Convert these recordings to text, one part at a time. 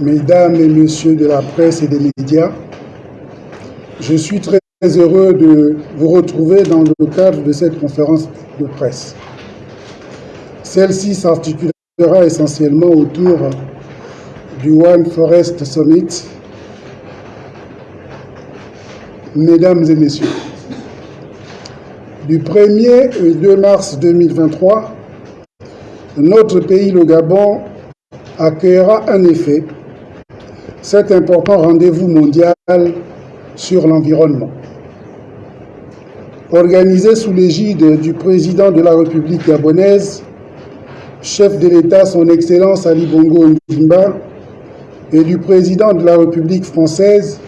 Mesdames et Messieurs de la presse et des médias, je suis très heureux de vous retrouver dans le cadre de cette conférence de presse. Celle-ci s'articulera essentiellement autour du One Forest Summit. Mesdames et Messieurs, du 1er au 2 mars 2023, notre pays, le Gabon, accueillera en effet cet important rendez-vous mondial sur l'environnement. Organisé sous l'égide du président de la République gabonaise, chef de l'État son Excellence Ali Bongo Ndimba, et du président de la République française,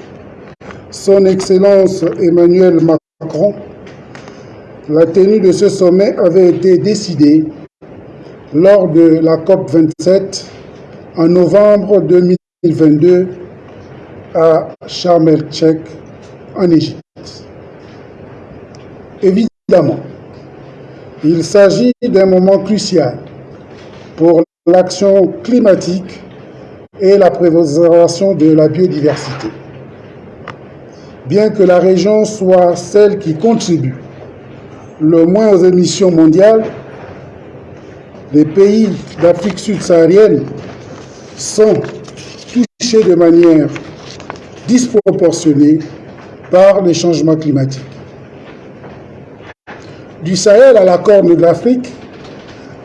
son Excellence Emmanuel Macron, la tenue de ce sommet avait été décidée lors de la COP 27 en novembre 2022 à Sharm el-Sheikh en Égypte. Évidemment, il s'agit d'un moment crucial pour l'action climatique et la préservation de la biodiversité. Bien que la région soit celle qui contribue le moins aux émissions mondiales, les pays d'Afrique subsaharienne sont de manière disproportionnée par les changements climatiques. Du Sahel à la Corne de l'Afrique,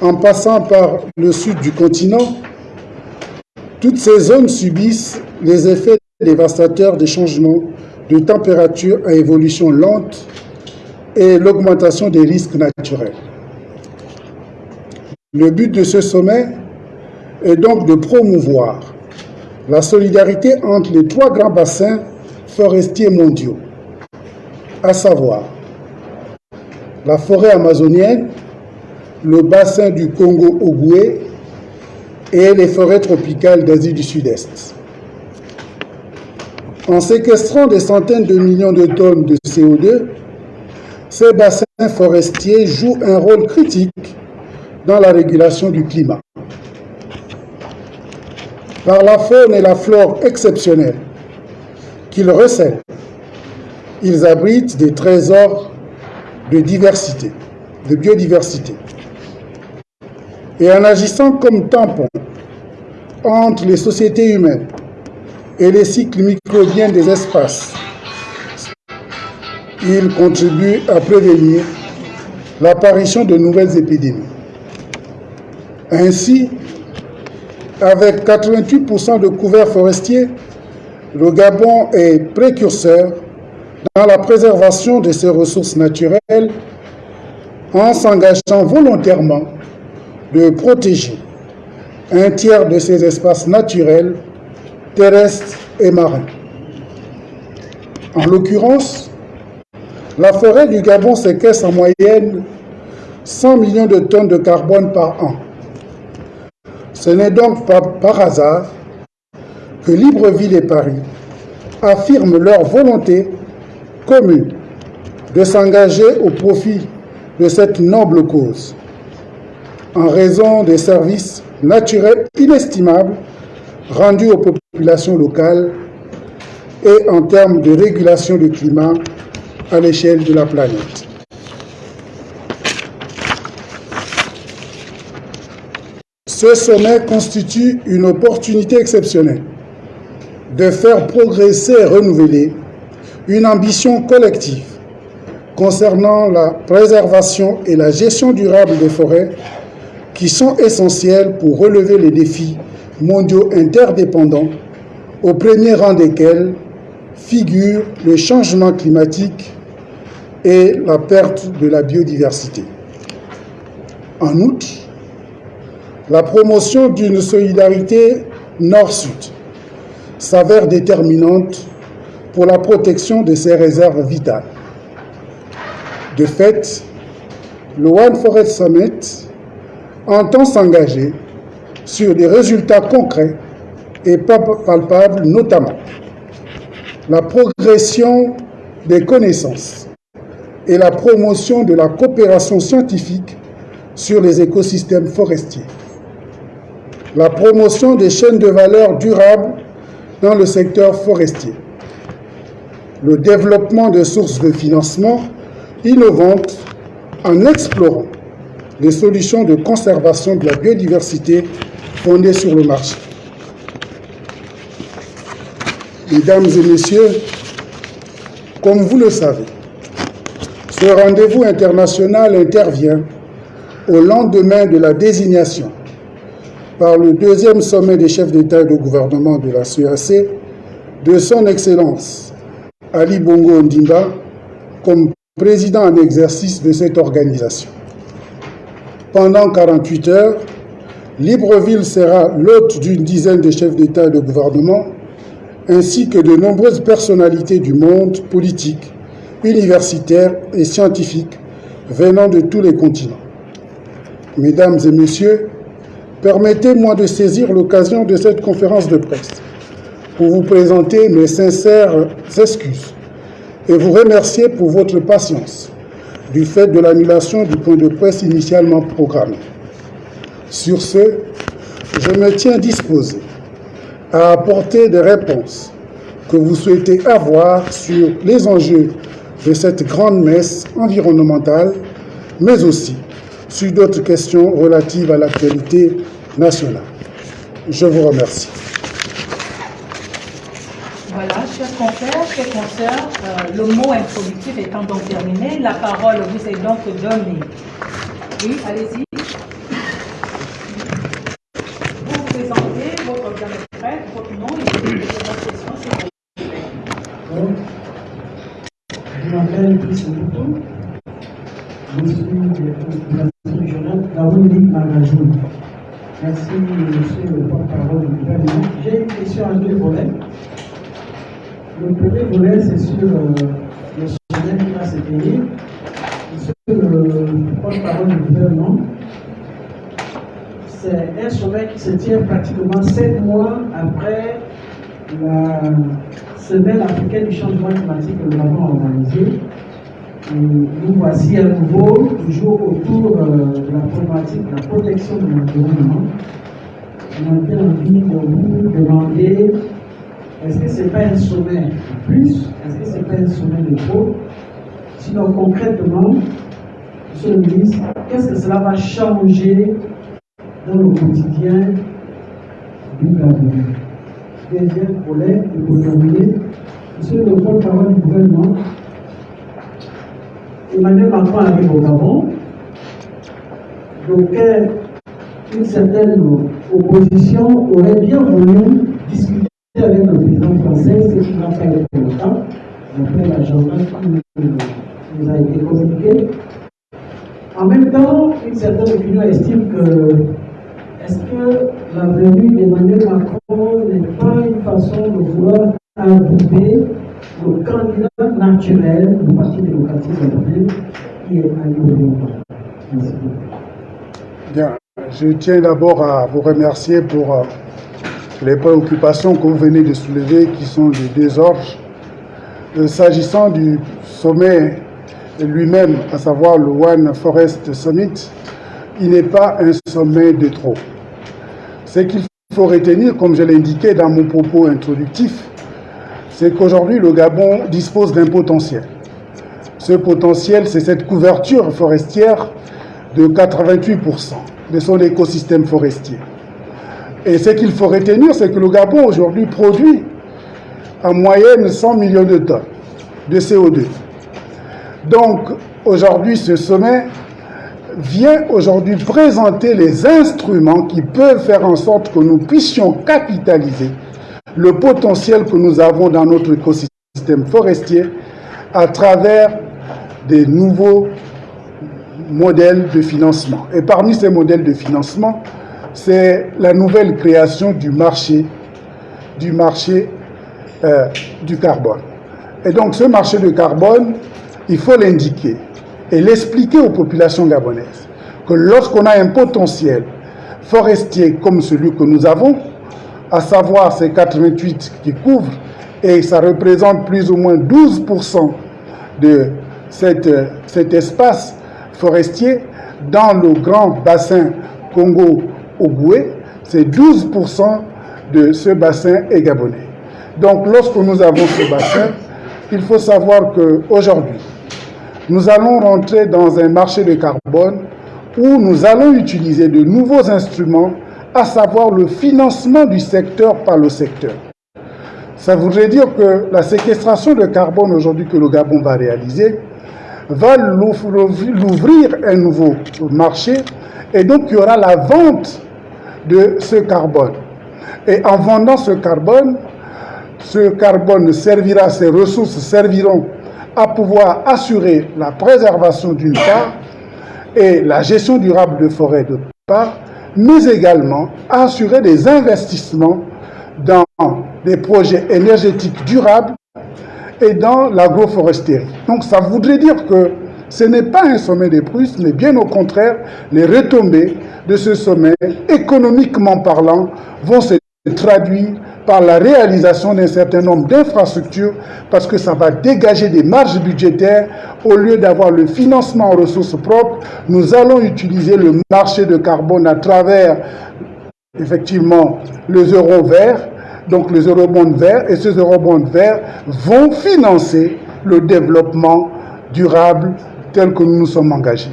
en passant par le sud du continent, toutes ces zones subissent les effets dévastateurs des changements de température à évolution lente et l'augmentation des risques naturels. Le but de ce sommet est donc de promouvoir la solidarité entre les trois grands bassins forestiers mondiaux, à savoir la forêt amazonienne, le bassin du Congo-Ogooué et les forêts tropicales d'Asie du Sud-Est. En séquestrant des centaines de millions de tonnes de CO2, ces bassins forestiers jouent un rôle critique dans la régulation du climat. Par la faune et la flore exceptionnelles qu'ils recèlent, ils abritent des trésors de diversité, de biodiversité. Et en agissant comme tampon entre les sociétés humaines et les cycles microbiens des espaces, ils contribuent à prévenir l'apparition de nouvelles épidémies. Ainsi, avec 88% de couverts forestiers, le Gabon est précurseur dans la préservation de ses ressources naturelles en s'engageant volontairement de protéger un tiers de ses espaces naturels, terrestres et marins. En l'occurrence, la forêt du Gabon séquestre en moyenne 100 millions de tonnes de carbone par an ce n'est donc pas par hasard que Libreville et Paris affirment leur volonté commune de s'engager au profit de cette noble cause, en raison des services naturels inestimables rendus aux populations locales et en termes de régulation du climat à l'échelle de la planète. Ce sommet constitue une opportunité exceptionnelle de faire progresser et renouveler une ambition collective concernant la préservation et la gestion durable des forêts qui sont essentielles pour relever les défis mondiaux interdépendants, au premier rang desquels figurent le changement climatique et la perte de la biodiversité. En outre, la promotion d'une solidarité nord-sud s'avère déterminante pour la protection de ces réserves vitales. De fait, le One Forest Summit entend s'engager sur des résultats concrets et palpables, notamment la progression des connaissances et la promotion de la coopération scientifique sur les écosystèmes forestiers la promotion des chaînes de valeur durables dans le secteur forestier, le développement de sources de financement innovantes en explorant les solutions de conservation de la biodiversité fondées sur le marché. Mesdames et messieurs, comme vous le savez, ce rendez-vous international intervient au lendemain de la désignation par le deuxième sommet des chefs d'État et de gouvernement de la CEAC de son Excellence Ali Bongo Ondimba comme président en exercice de cette organisation. Pendant 48 heures, Libreville sera l'hôte d'une dizaine de chefs d'État et de gouvernement, ainsi que de nombreuses personnalités du monde politique, universitaire et scientifique venant de tous les continents. Mesdames et messieurs, permettez-moi de saisir l'occasion de cette conférence de presse pour vous présenter mes sincères excuses et vous remercier pour votre patience du fait de l'annulation du point de presse initialement programmé. Sur ce, je me tiens disposé à apporter des réponses que vous souhaitez avoir sur les enjeux de cette grande messe environnementale, mais aussi sur d'autres questions relatives à l'actualité nationale. Je vous remercie. Voilà, chers confrères, chers consoeurs, euh, le mot introductif étant donc terminé, la parole vous est donc donnée. Oui, allez-y. Vous vous présentez, votre presse, votre nom et votre question, vous plaît. Je m'appelle Chris Moutou. Je suis de la régionale Gaouli Magajou. Merci, monsieur le porte-parole du gouvernement. J'ai une question à deux volets. Le premier volet, c'est sur euh, le sommet qui va se tenir. Monsieur le porte-parole du gouvernement, c'est un sommet qui se tient pratiquement sept mois après la semaine africaine du changement climatique que nous avons organisée. Nous voici à nouveau, toujours autour euh, de la problématique de la protection de l'environnement. On bien envie de vous demander est-ce que ce n'est pas un sommet de plus? Est-ce que ce n'est pas un sommet de trop? Sinon, concrètement, Monsieur le ministre, qu'est-ce que cela va changer dans le quotidien du Gabon Deuxième pour terminer, Monsieur le porte-parole du gouvernement, Emmanuel Macron arrive au Gabon, donc euh, une certaine opposition aurait bien voulu discuter avec le président français, ce qui n'a pas été le cas, d'après l'agenda qui nous a été communiqué. En même temps, une certaine opinion estime que est-ce que la venue d'Emmanuel Macron n'est pas une façon de vouloir inviter le candidat naturel du Parti démocratique européen qui est Merci. Bien, je tiens d'abord à vous remercier pour euh, les préoccupations que vous venez de soulever, qui sont les deux ordres. Euh, S'agissant du sommet lui-même, à savoir le One Forest Summit, il n'est pas un sommet de trop. Ce qu'il faut retenir, comme je l'ai indiqué dans mon propos introductif, c'est qu'aujourd'hui, le Gabon dispose d'un potentiel. Ce potentiel, c'est cette couverture forestière de 88% de son écosystème forestier. Et ce qu'il faut retenir, c'est que le Gabon aujourd'hui produit en moyenne 100 millions de tonnes de CO2. Donc aujourd'hui, ce sommet vient aujourd'hui présenter les instruments qui peuvent faire en sorte que nous puissions capitaliser le potentiel que nous avons dans notre écosystème forestier à travers des nouveaux modèles de financement. Et parmi ces modèles de financement, c'est la nouvelle création du marché, du marché euh, du carbone. Et donc ce marché du carbone, il faut l'indiquer et l'expliquer aux populations gabonaises que lorsqu'on a un potentiel forestier comme celui que nous avons, à savoir ces 88 qui couvrent, et ça représente plus ou moins 12% de cette, cet espace forestier dans le grand bassin Congo-Ogoué, c'est 12% de ce bassin est gabonais. Donc lorsque nous avons ce bassin, il faut savoir qu'aujourd'hui, nous allons rentrer dans un marché de carbone où nous allons utiliser de nouveaux instruments, à savoir le financement du secteur par le secteur. Ça voudrait dire que la séquestration de carbone aujourd'hui que le Gabon va réaliser va l'ouvrir un nouveau marché et donc il y aura la vente de ce carbone. Et en vendant ce carbone, ce carbone servira, ces ressources serviront à pouvoir assurer la préservation d'une part et la gestion durable de forêt de part, mais également assurer des investissements dans des projets énergétiques durables et dans l'agroforesterie. Donc ça voudrait dire que ce n'est pas un sommet des Prusses, mais bien au contraire, les retombées de ce sommet, économiquement parlant, vont se traduire par la réalisation d'un certain nombre d'infrastructures parce que ça va dégager des marges budgétaires. Au lieu d'avoir le financement en ressources propres, nous allons utiliser le marché de carbone à travers effectivement les euros verts, donc les eurobonds verts, et ces eurobonds verts vont financer le développement durable tel que nous nous sommes engagés.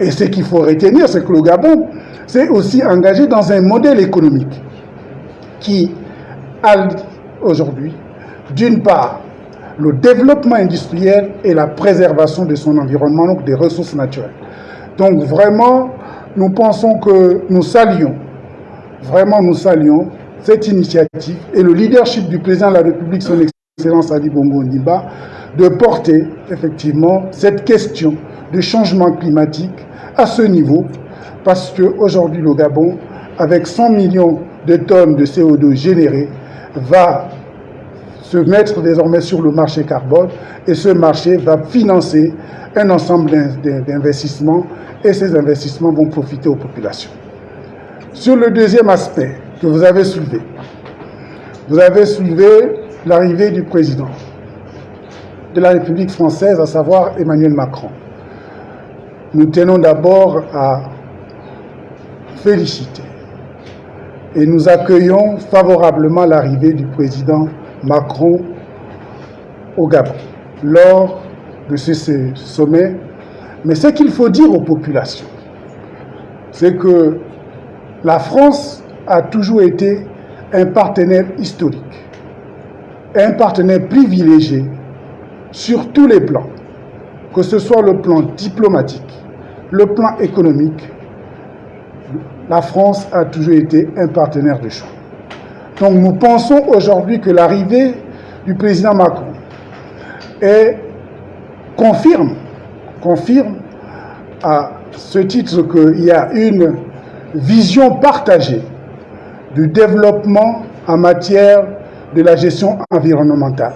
Et ce qu'il faut retenir, c'est que le Gabon s'est aussi engagé dans un modèle économique qui aujourd'hui, d'une part, le développement industriel et la préservation de son environnement, donc des ressources naturelles. Donc vraiment, nous pensons que nous saluons, vraiment nous saluons cette initiative et le leadership du président de la République, son Excellence Ali Bongo Ndiba, de porter effectivement cette question de changement climatique à ce niveau, parce qu'aujourd'hui le Gabon, avec 100 millions de tonnes de CO2 générées, va se mettre désormais sur le marché carbone et ce marché va financer un ensemble d'investissements et ces investissements vont profiter aux populations. Sur le deuxième aspect que vous avez soulevé, vous avez soulevé l'arrivée du président de la République française, à savoir Emmanuel Macron. Nous tenons d'abord à féliciter et nous accueillons favorablement l'arrivée du président Macron au Gabon lors de ce, sommet. Mais ce qu'il faut dire aux populations, c'est que la France a toujours été un partenaire historique, un partenaire privilégié sur tous les plans, que ce soit le plan diplomatique, le plan économique, la France a toujours été un partenaire de choix. Donc nous pensons aujourd'hui que l'arrivée du président Macron confirme, à ce titre qu'il y a une vision partagée du développement en matière de la gestion environnementale.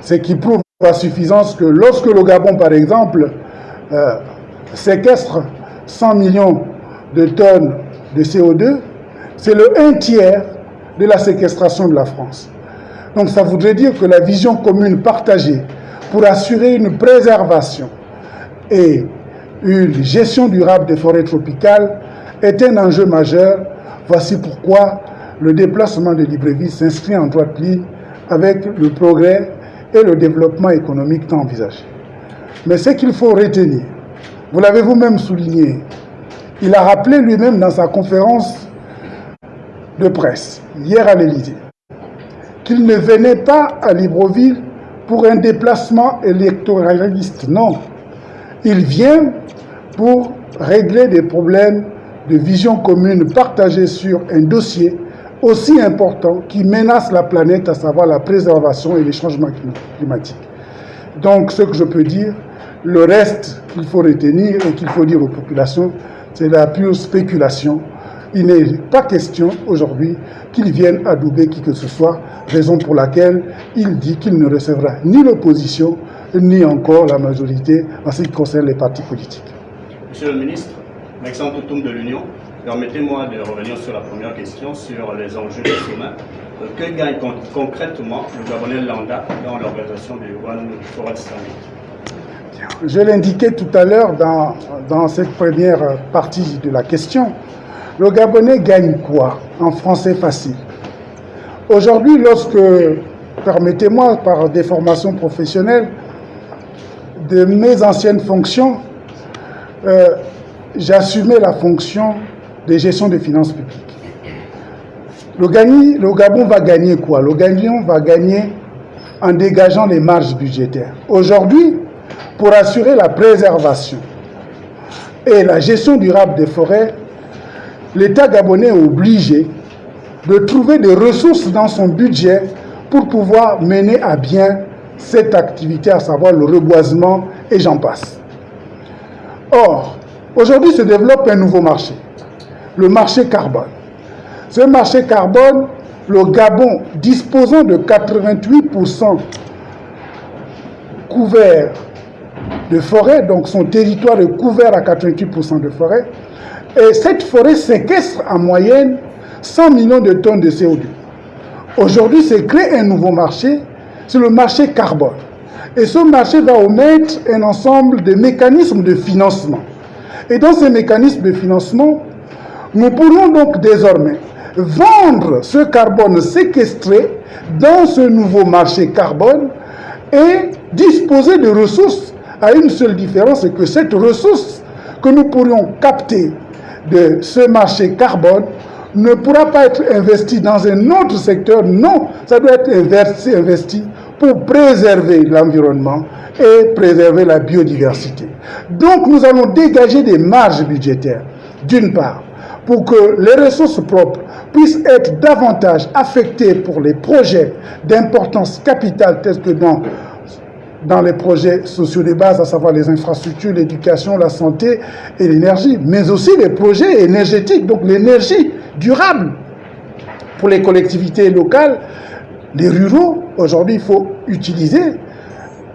Ce qui prouve à suffisance que lorsque le Gabon, par exemple, euh, séquestre 100 millions de tonnes de CO2, c'est le un tiers de la séquestration de la France. Donc ça voudrait dire que la vision commune partagée pour assurer une préservation et une gestion durable des forêts tropicales est un enjeu majeur. Voici pourquoi le déplacement de Libreville s'inscrit en droite ligne avec le progrès et le développement économique tant envisagé. Mais ce qu'il faut retenir, vous l'avez vous-même souligné, il a rappelé lui-même dans sa conférence de presse, hier à l'Élysée, qu'il ne venait pas à Libreville pour un déplacement électoraliste. Non, il vient pour régler des problèmes de vision commune partagés sur un dossier aussi important qui menace la planète, à savoir la préservation et les changements climatiques. Donc, ce que je peux dire, le reste qu'il faut retenir et qu'il faut dire aux populations, c'est la pure spéculation. Il n'est pas question aujourd'hui qu'il vienne adouber qui que ce soit, raison pour laquelle il dit qu'il ne recevra ni l'opposition, ni encore la majorité en ce qui concerne les partis politiques. Monsieur le ministre, Alexandre Toutoum de l'Union, permettez-moi de revenir sur la première question sur les enjeux du sommet. Euh, que gagne concrètement le Gabonais Landa dans l'organisation du One Forest Summit? Je l'indiquais tout à l'heure dans, cette première partie de la question. Le Gabonais gagne quoi En français facile? Aujourd'hui, lorsque, permettez-moi, par des formations professionnelles, de mes anciennes fonctions, euh, j'assumais la fonction de gestion des finances publiques. Le, le Gabon va gagner quoi? Le Gabon va gagner en dégageant les marges budgétaires. Aujourd'hui, pour assurer la préservation et la gestion durable des forêts, l'État gabonais est obligé de trouver des ressources dans son budget pour pouvoir mener à bien cette activité, à savoir le reboisement et j'en passe. Or, aujourd'hui se développe un nouveau marché, le marché carbone. Ce marché carbone, le Gabon disposant de 88% couvert de forêt, donc son territoire est couvert à 88% de forêt, et cette forêt séquestre en moyenne 100 millions de tonnes de CO2. Aujourd'hui, c'est créé un nouveau marché, c'est le marché carbone. Et ce marché va omettre un ensemble de mécanismes de financement. Et dans ces mécanismes de financement, nous pourrons donc désormais vendre ce carbone séquestré dans ce nouveau marché carbone et disposer de ressources à une seule différence, c'est que cette ressource que nous pourrions capter de ce marché carbone ne pourra pas être investie dans un autre secteur. Non, ça doit être investi, investi pour préserver l'environnement et préserver la biodiversité. Donc nous allons dégager des marges budgétaires, d'une part, pour que les ressources propres puissent être davantage affectées pour les projets d'importance capitale tels que dans dans les projets sociaux de base, à savoir les infrastructures, l'éducation, la santé et l'énergie, mais aussi les projets énergétiques, donc l'énergie durable pour les collectivités locales, les ruraux. Aujourd'hui, il faut utiliser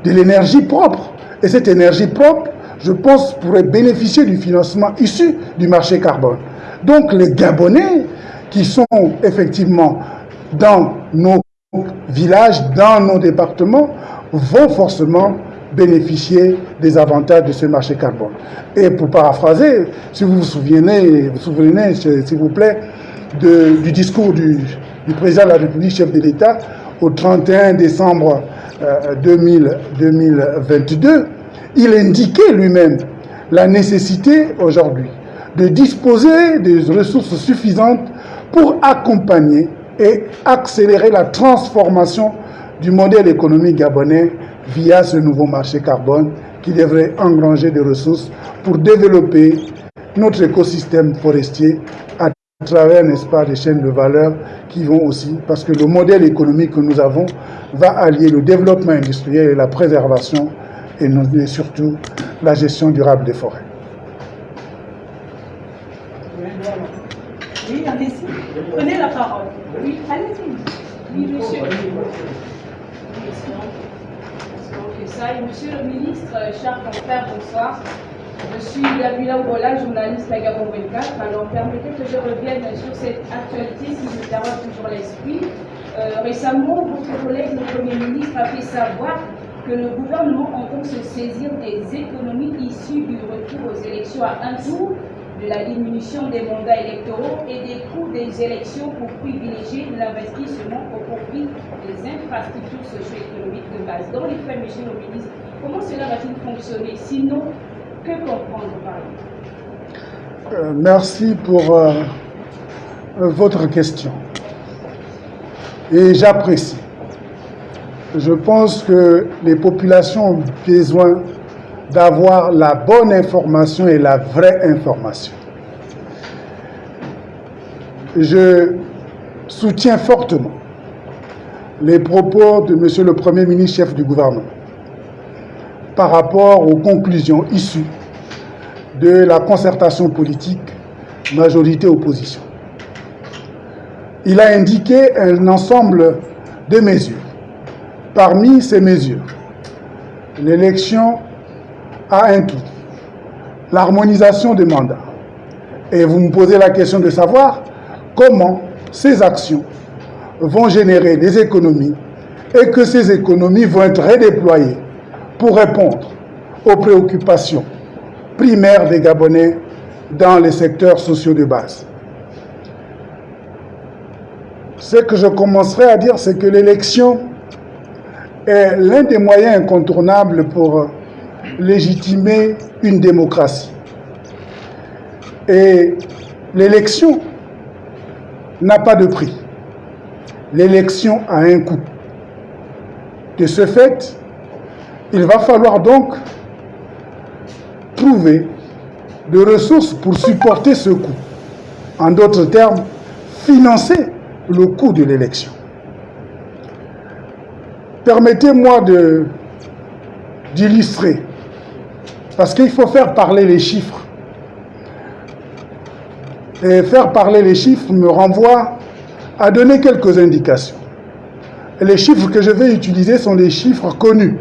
de l'énergie propre. Et cette énergie propre, je pense, pourrait bénéficier du financement issu du marché carbone. Donc les Gabonais qui sont effectivement dans nos villages, dans nos départements, vont forcément bénéficier des avantages de ce marché carbone. Et pour paraphraser, si vous vous souvenez, vous souvenez s'il vous plaît, du discours du, président de la République, chef de l'État, au 31 décembre 2022, euh, il indiquait lui-même la nécessité aujourd'hui de disposer des ressources suffisantes pour accompagner et accélérer la transformation du modèle économique gabonais via ce nouveau marché carbone qui devrait engranger des ressources pour développer notre écosystème forestier à travers, n'est-ce pas, des chaînes de valeur qui vont aussi, parce que le modèle économique que nous avons va allier le développement industriel et la préservation et, surtout la gestion durable des forêts. Oui, allez-y. Prenez la parole. Oui, allez-y. Oui, monsieur. Monsieur le ministre, chers confrères, bonsoir. Je suis Gabila Oubola, journaliste à Gabon 24. Alors permettez que je revienne sur cette actualité qui me dérange toujours l'esprit. Euh, récemment, votre collègue, le Premier ministre, a fait savoir que le gouvernement entend se saisir des économies issues du retour aux élections à un tour de la diminution des mandats électoraux et des coûts des élections pour privilégier l'investissement des infrastructures socio-économiques de base. Dans les faits, monsieur le ministre, comment cela va-t-il fonctionner? Sinon, que comprendre par là? Euh, Merci pour euh, votre question. Et j'apprécie. Je pense que les populations ont besoin d'avoir la bonne information et la vraie information. Je soutiens fortement les propos de M. le Premier ministre, chef du gouvernement, par rapport aux conclusions issues de la concertation politique majorité-opposition. Il a indiqué un ensemble de mesures. Parmi ces mesures, l'élection à un tour, l'harmonisation des mandats. Et vous me posez la question de savoir comment ces actions vont générer des économies et que ces économies vont être redéployées pour répondre aux préoccupations primaires des Gabonais dans les secteurs sociaux de base. ce que je commencerai à dire, c'est que l'élection est l'un des moyens incontournables pour légitimer une démocratie. Et l'élection n'a pas de prix. L'élection a un coût. De ce fait, il va falloir donc trouver de ressources pour supporter ce coût. En d'autres termes, financer le coût de l'élection. Permettez-moi d'illustrer, parce qu'il faut faire parler les chiffres. Et faire parler les chiffres me renvoie à donner quelques indications. Les chiffres que je vais utiliser sont des chiffres connus,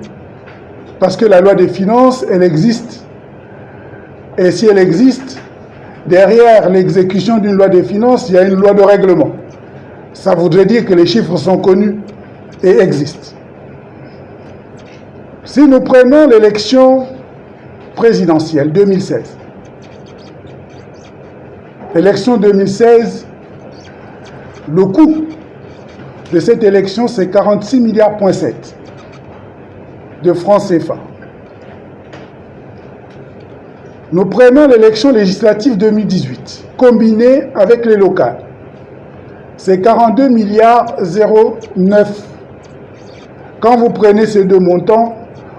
parce que la loi des finances, elle existe. Et si elle existe, derrière l'exécution d'une loi des finances, il y a une loi de règlement. Ça voudrait dire que les chiffres sont connus et existent. Si nous prenons l'élection présidentielle 2016, l'élection 2016, le coût de cette élection, c'est 46 milliards de francs CFA. Nous prenons l'élection législative 2018, combinée avec les locales c'est 42 milliards 09. Quand vous prenez ces deux montants,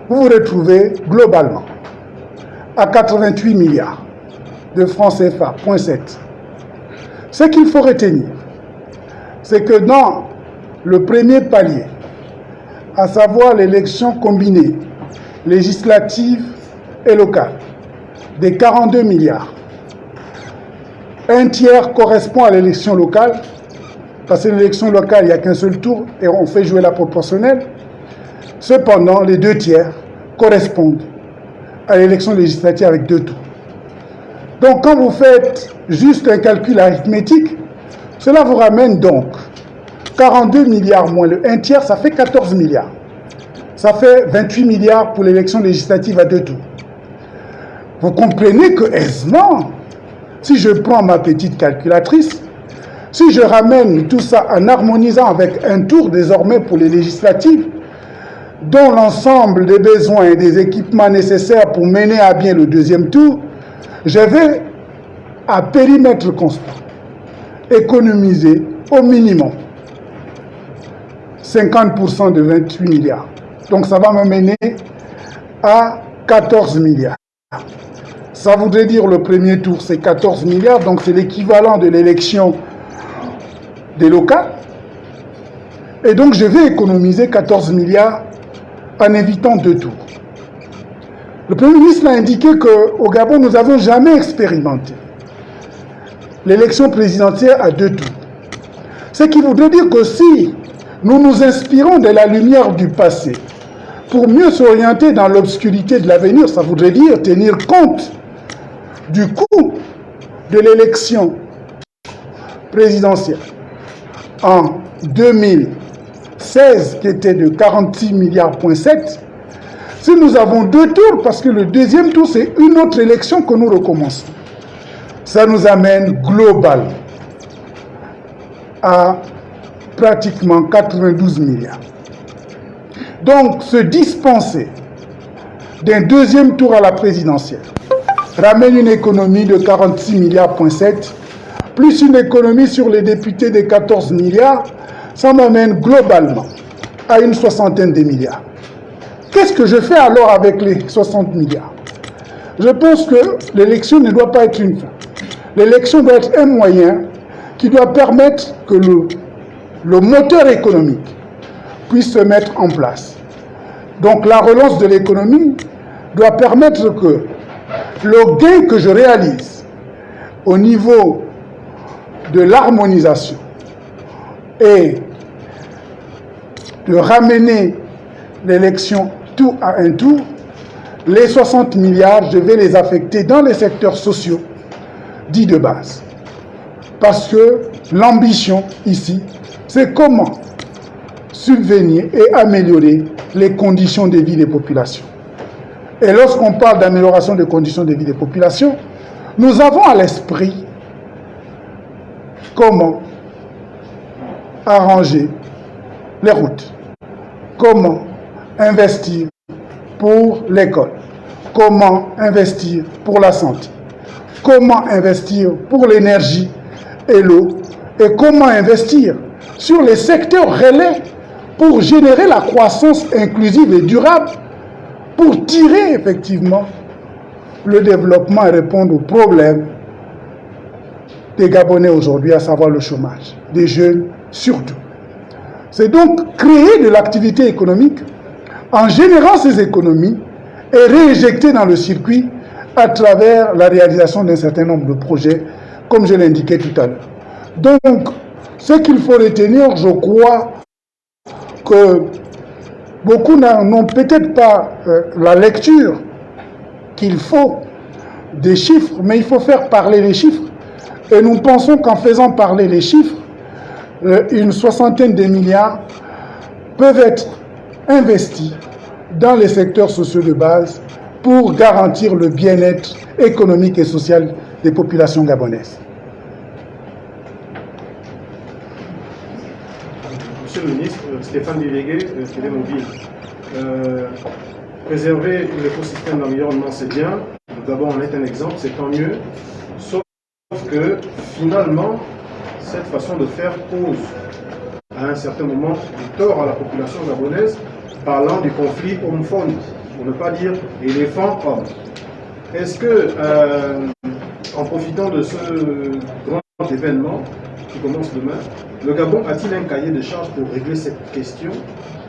vous vous retrouvez globalement à 88 milliards de francs CFA, point 7. Ce qu'il faut retenir, c'est que dans le premier palier, à savoir l'élection combinée, législative et locale, des 42 milliards, un tiers correspond à l'élection locale parce que l'élection locale, il n'y a qu'un seul tour et on fait jouer la proportionnelle. Cependant, les deux tiers correspondent à l'élection législative avec deux tours. Donc quand vous faites juste un calcul arithmétique, cela vous ramène donc 42 milliards moins le 1 tiers, ça fait 14 milliards. Ça fait 28 milliards pour l'élection législative à deux tours. Vous comprenez que aisément, si je prends ma petite calculatrice, si je ramène tout ça en harmonisant avec un tour désormais pour les législatives, dont l'ensemble des besoins et des équipements nécessaires pour mener à bien le deuxième tour, je vais, à périmètre constant, économiser au minimum 50% de 28 milliards. Donc ça va me mener à 14 milliards. Ça voudrait dire le premier tour, c'est 14 milliards, donc c'est l'équivalent de l'élection des locales. Et donc je vais économiser 14 milliards en évitant deux tours. Le Premier ministre a indiqué qu'au Gabon, nous n'avons jamais expérimenté l'élection présidentielle à deux tours. Ce qui voudrait dire que si nous nous inspirons de la lumière du passé pour mieux s'orienter dans l'obscurité de l'avenir, ça voudrait dire tenir compte du coût de l'élection présidentielle en 2016 qui était de 46 milliards, si nous avons deux tours, parce que le deuxième tour, c'est une autre élection que nous recommençons, ça nous amène global à pratiquement 92 milliards. Donc, se dispenser d'un deuxième tour à la présidentielle ramène une économie de 46 milliards, plus une économie sur les députés de 14 milliards, ça m'amène globalement à une soixantaine de milliards. Qu'est-ce que je fais alors avec les 60 milliards? Je pense que l'élection ne doit pas être une fin. L'élection doit être un moyen qui doit permettre que le, moteur économique puisse se mettre en place. Donc la relance de l'économie doit permettre que le gain que je réalise au niveau de l'harmonisation et de ramener l'élection tout à un tour, les 60 milliards, je vais les affecter dans les secteurs sociaux dits de base. Parce que l'ambition ici, c'est comment subvenir et améliorer les conditions de vie des populations. Et lorsqu'on parle d'amélioration des conditions de vie des populations, nous avons à l'esprit comment arranger les routes Comment investir pour l'école Comment investir pour la santé Comment investir pour l'énergie et l'eau Et comment investir sur les secteurs relais pour générer la croissance inclusive et durable, pour tirer effectivement le développement et répondre aux problèmes des Gabonais aujourd'hui, à savoir le chômage, des jeunes surtout. C'est donc créer de l'activité économique en générant ces économies et réinjecter dans le circuit à travers la réalisation d'un certain nombre de projets, comme je l'indiquais tout à l'heure. Donc, ce qu'il faut retenir, je crois, que beaucoup n'ont peut-être pas euh, la lecture qu'il faut des chiffres, mais il faut faire parler les chiffres. Et nous pensons qu'en faisant parler les chiffres, euh, une soixantaine de milliards peuvent être investis dans les secteurs sociaux de base pour garantir le bien-être économique et social des populations gabonaises. Monsieur le ministre, Stéphane Délégué, Télémobile. Euh, préserver l'écosystème d'environnement, c'est bien. D'abord, on est un exemple, c'est tant mieux. Sauf que, finalement, cette façon de faire pose à un certain moment du tort à la population gabonaise, parlant du conflit homme-faune, pour ne pas dire éléphant-homme. Est-ce que, euh, en profitant de ce grand événement qui commence demain, le Gabon a-t-il un cahier de charges pour régler cette question?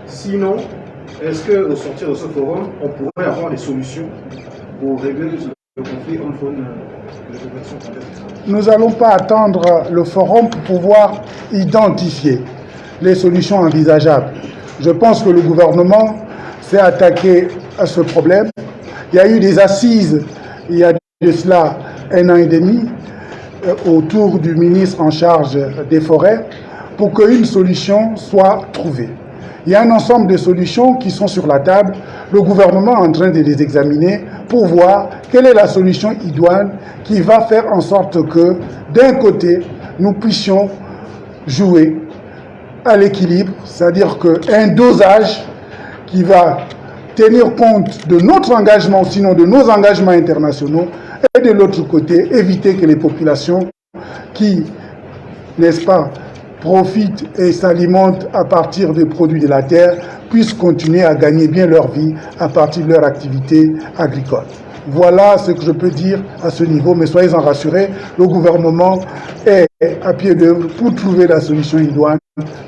Sinon, est-ce qu'au sortir de ce forum, on pourrait avoir des solutions pour régler le conflit homme-faune Nous n'allons pas attendre le forum pour pouvoir identifier les solutions envisageables. Je pense que le gouvernement s'est attaqué à ce problème. Il y a eu des assises il y a de cela un an et demi euh, autour du ministre en charge des forêts pour qu'une solution soit trouvée. Il y a un ensemble de solutions qui sont sur la table. Le gouvernement est en train de les examiner pour voir quelle est la solution idoine qui va faire en sorte que, d'un côté, nous puissions jouer à l'équilibre, c'est-à-dire qu'un dosage qui va tenir compte de notre engagement, sinon de nos engagements internationaux, et de l'autre côté, éviter que les populations qui, n'est-ce pas, profitent et s'alimentent à partir des produits de la terre puissent continuer à gagner bien leur vie à partir de leur activité agricole. Voilà ce que je peux dire à ce niveau, mais soyez-en rassurés, le gouvernement est à pied d'œuvre pour trouver la solution idoine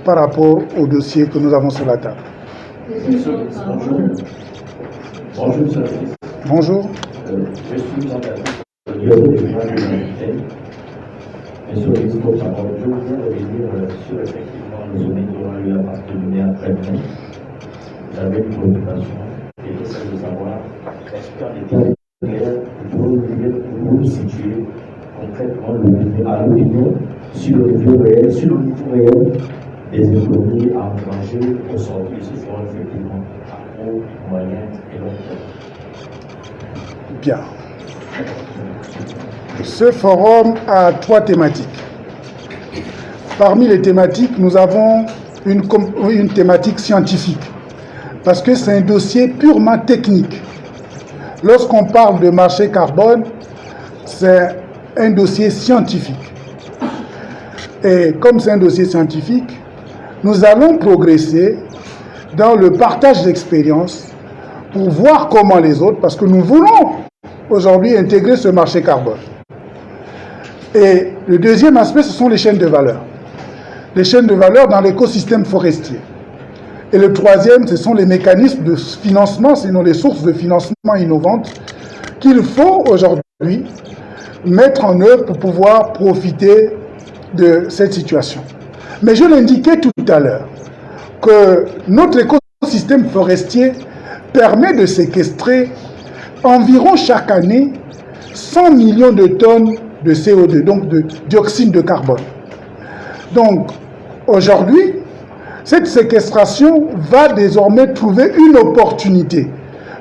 par rapport au dossier que nous avons sur la table. Bonjour. Bonjour. Monsieur le ministre, je voudrais revenir sur effectivement le sommet qui aura lieu à partir du mai après-demain. J'avais une préoccupation celle de savoir est-ce qu'en état clair, vous vous situer concrètement à l'opinion sur le niveau réel, sur le niveau réel des économies à engranger au sortir de ce forum effectivement à court, moyen et long terme. Bien. Ce forum a trois thématiques. Parmi les thématiques, nous avons une thématique scientifique, parce que c'est un dossier purement technique. Lorsqu'on parle de marché carbone, c'est un dossier scientifique. Et comme c'est un dossier scientifique, nous allons progresser dans le partage d'expériences pour voir comment les autres, parce que nous voulons aujourd'hui intégrer ce marché carbone. Et le deuxième aspect, ce sont les chaînes de valeur. Les chaînes de valeur dans l'écosystème forestier. Et le troisième, ce sont les mécanismes de financement, sinon les sources de financement innovantes qu'il faut aujourd'hui mettre en œuvre pour pouvoir profiter de cette situation. Mais je l'indiquais tout à l'heure, que notre écosystème forestier permet de séquestrer environ chaque année 100 millions de tonnes de CO2, donc de dioxyde de carbone. Donc, aujourd'hui, cette séquestration va désormais trouver une opportunité.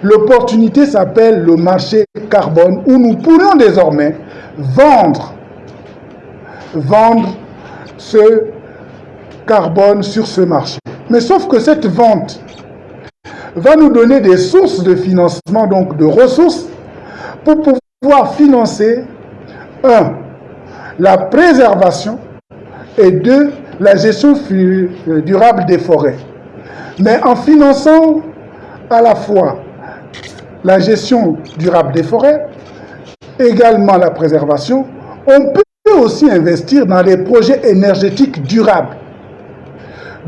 L'opportunité s'appelle le marché carbone, où nous pourrions désormais vendre, vendre ce carbone sur ce marché. Mais sauf que cette vente va nous donner des sources de financement, donc de ressources, pour pouvoir financer, un, la préservation et deux, la gestion durable des forêts. Mais en finançant à la fois la gestion durable des forêts, également la préservation, on peut aussi investir dans les projets énergétiques durables.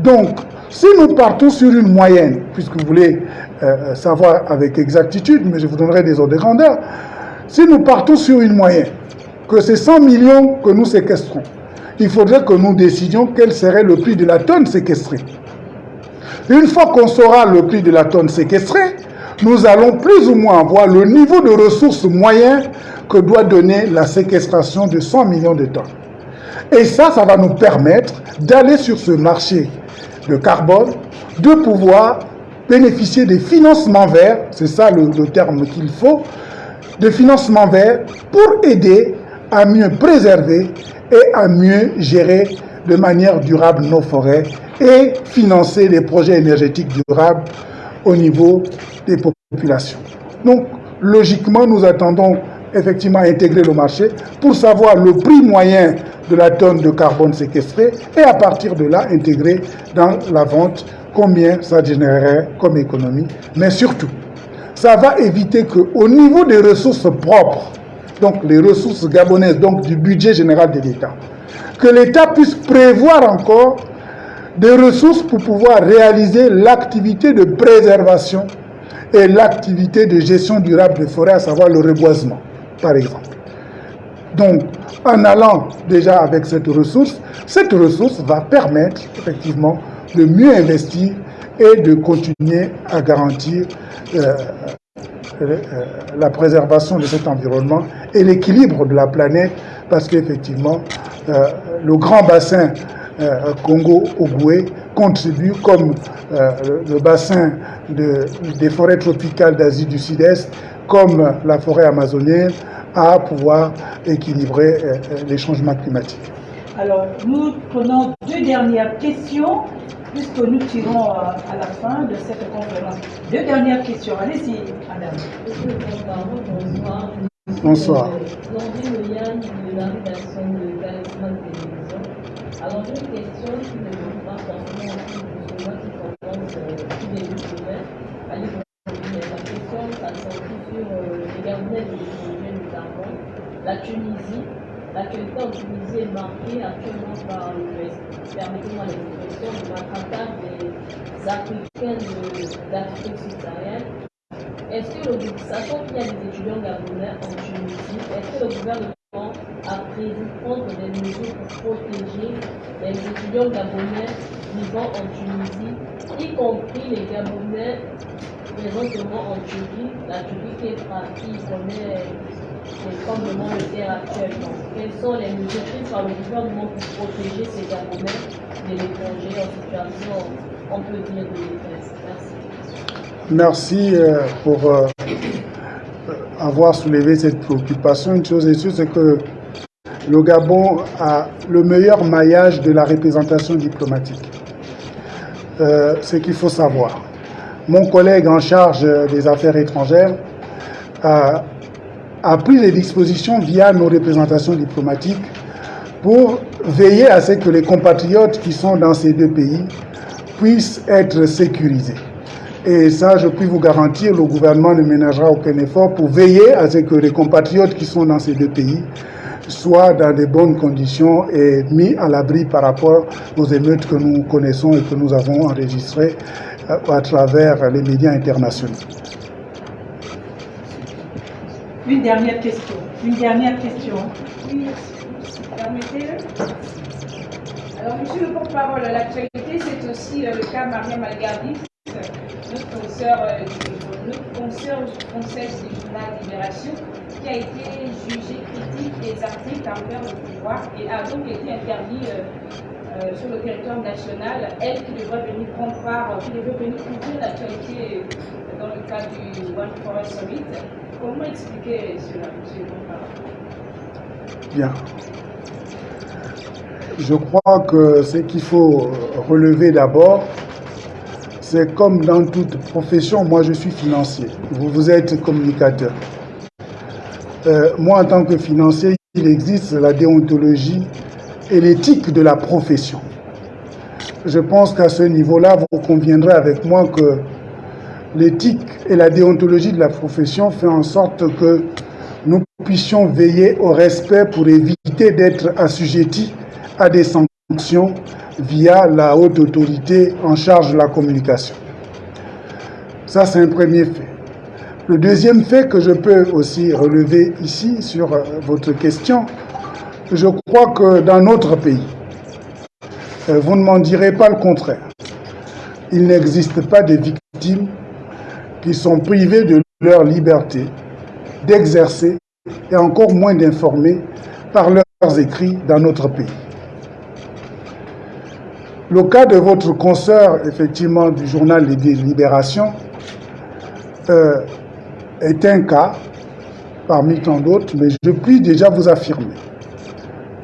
Donc, si nous partons sur une moyenne, puisque vous voulez euh, euh, savoir avec exactitude, mais je vous donnerai des ordres de grandeur, si nous partons sur une moyenne, que c'est 100 millions que nous séquestrons, il faudrait que nous décidions quel serait le prix de la tonne séquestrée. Une fois qu'on saura le prix de la tonne séquestrée, nous allons plus ou moins voir le niveau de ressources moyen que doit donner la séquestration de 100 millions de tonnes. Et ça, ça va nous permettre d'aller sur ce marché de carbone, de pouvoir bénéficier des financements verts, c'est ça le, terme qu'il faut, de financements verts pour aider à mieux préserver et à mieux gérer de manière durable nos forêts et financer les projets énergétiques durables au niveau des populations. Donc, logiquement, nous attendons effectivement intégrer le marché pour savoir le prix moyen de la tonne de carbone séquestrée et à partir de là, intégrer dans la vente combien ça générerait comme économie. Mais surtout, ça va éviter qu'au niveau des ressources propres, donc les ressources gabonaises, donc du budget général de l'État, que l'État puisse prévoir encore des ressources pour pouvoir réaliser l'activité de préservation et l'activité de gestion durable des forêts, à savoir le reboisement, par exemple. Donc, en allant déjà avec cette ressource, cette ressource va permettre effectivement de mieux investir et de continuer à garantir euh, euh, la préservation de cet environnement et l'équilibre de la planète, parce qu'effectivement, euh, le grand bassin euh, Congo-Ogooué contribue, comme euh, le, bassin de, des forêts tropicales d'Asie du Sud-Est, comme la forêt amazonienne, à pouvoir équilibrer euh, les changements climatiques. Alors, nous prenons deux dernières questions, puisque nous tirons à la fin de cette conférence. Deux dernières questions. Allez-y, madame. Bonsoir. Alors une question qui ne pas forcément de moi qui commence euh, tout début de semaine. La question, ça sortit sur euh, les Gabonais de l'étranger notamment. La Tunisie, l'actualité en Tunisie est marquée actuellement par le, permettez-moi l'expression, le matraquage des Africains d'Afrique subsaharienne. Est-ce que le, sachant qu'il y a des étudiants gabonais en Tunisie, est-ce que le gouvernement a prévu prendre des mesures pour protéger les étudiants gabonais vivant en Tunisie, y compris les Gabonais présentement en Turquie, la Turquie qui, est, qui connaît les tremblements de terre actuellement? Quelles sont les mesures prises par le gouvernement pour protéger ces Gabonais de l'étranger en situation, on peut dire, de détresse? Merci. Merci euh, pour euh, avoir soulevé cette préoccupation. Une chose est sûre, c'est que le Gabon a le meilleur maillage de la représentation diplomatique. Euh, ce qu'il faut savoir. Mon collègue en charge des affaires étrangères a, a pris les dispositions via nos représentations diplomatiques pour veiller à ce que les compatriotes qui sont dans ces deux pays puissent être sécurisés. Et ça, je puis vous garantir, le gouvernement ne ménagera aucun effort pour veiller à ce que les compatriotes qui sont dans ces deux pays soient dans de bonnes conditions et mis à l'abri par rapport aux émeutes que nous connaissons et que nous avons enregistrées euh, à travers les médias internationaux. Une dernière question. Une dernière question. Oui, permettez-le. Alors, monsieur le porte-parole, l'actualité, c'est aussi euh, le cas Maria Malgardi, notre consoeur, euh, notre Conseil du journal Libération, qui a été jugé critique des articles envers le pouvoir et a donc été interdit euh, sur le territoire national. Elle qui devrait venir prendre part, qui devrait venir couvrir l'actualité dans le cadre du One Forest Summit. Comment expliquer cela, Bien. je crois que ce qu'il faut relever d'abord, c'est comme dans toute profession, moi je suis financier, vous, vous êtes communicateur. Euh, moi en tant que financier, il existe la déontologie et l'éthique de la profession. Je pense qu'à ce niveau-là, vous conviendrez avec moi que l'éthique et la déontologie de la profession fait en sorte que nous puissions veiller au respect pour éviter d'être assujettis à des sanctions via la haute autorité en charge de la communication. Ça, c'est un premier fait. Le deuxième fait que je peux aussi relever ici sur euh, votre question, je crois que dans notre pays, euh, vous ne m'en direz pas le contraire. Il n'existe pas de victimes qui sont privées de leur liberté d'exercer et encore moins d'informer par leurs écrits dans notre pays. Le cas de votre consoeur, effectivement, du journal des Libérations, euh, est un cas parmi tant d'autres, mais je puis déjà vous affirmer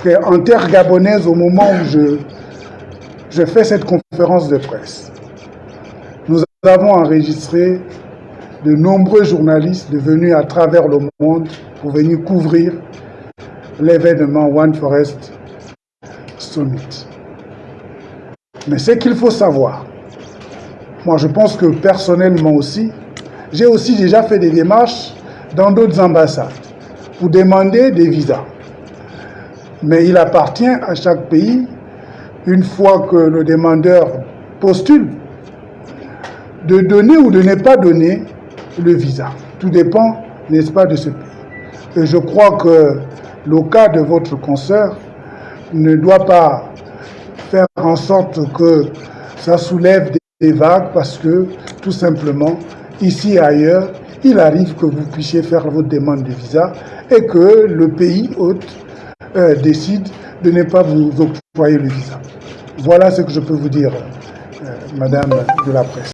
qu'en terre gabonaise, au moment où je fais cette conférence de presse, nous avons enregistré de nombreux journalistes devenus à travers le monde pour venir couvrir l'événement One Forest Summit. Mais ce qu'il faut savoir, moi je pense que personnellement aussi, j'ai aussi déjà fait des démarches dans d'autres ambassades pour demander des visas. Mais il appartient à chaque pays, une fois que le demandeur postule, de donner ou de ne pas donner le visa. Tout dépend, n'est-ce pas, de ce pays. Et je crois que le cas de votre consoeur ne doit pas faire en sorte que ça soulève des vagues parce que, tout simplement, ici et ailleurs, il arrive que vous puissiez faire votre demande de visa et que le pays hôte euh, décide de ne pas vous octroyer le visa. Voilà ce que je peux vous dire, euh, Madame de la Presse.